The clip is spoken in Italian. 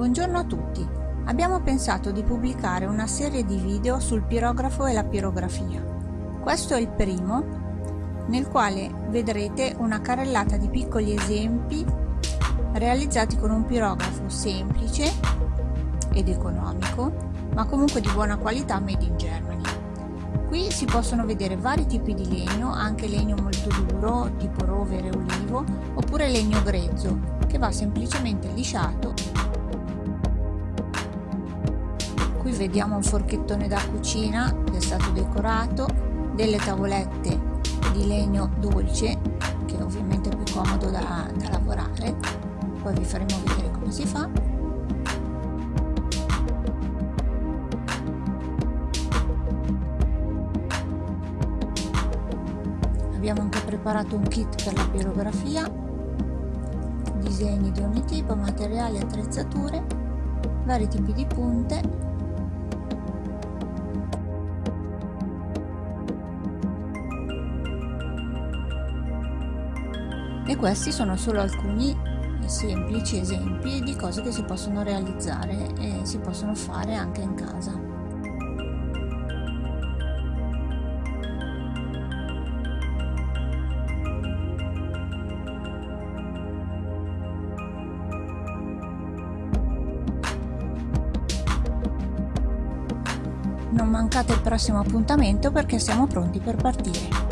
Buongiorno a tutti! Abbiamo pensato di pubblicare una serie di video sul pirografo e la pirografia. Questo è il primo, nel quale vedrete una carrellata di piccoli esempi realizzati con un pirografo semplice ed economico, ma comunque di buona qualità made in Germany. Qui si possono vedere vari tipi di legno, anche legno molto duro, tipo rovere olivo, oppure legno grezzo, che va semplicemente lisciato qui vediamo un forchettone da cucina che è stato decorato delle tavolette di legno dolce che ovviamente è più comodo da, da lavorare. Poi vi faremo vedere come si fa. Abbiamo anche preparato un kit per la pirografia disegni di ogni tipo materiali attrezzature vari tipi di punte e questi sono solo alcuni semplici esempi di cose che si possono realizzare e si possono fare anche in casa. Non mancate il prossimo appuntamento perché siamo pronti per partire.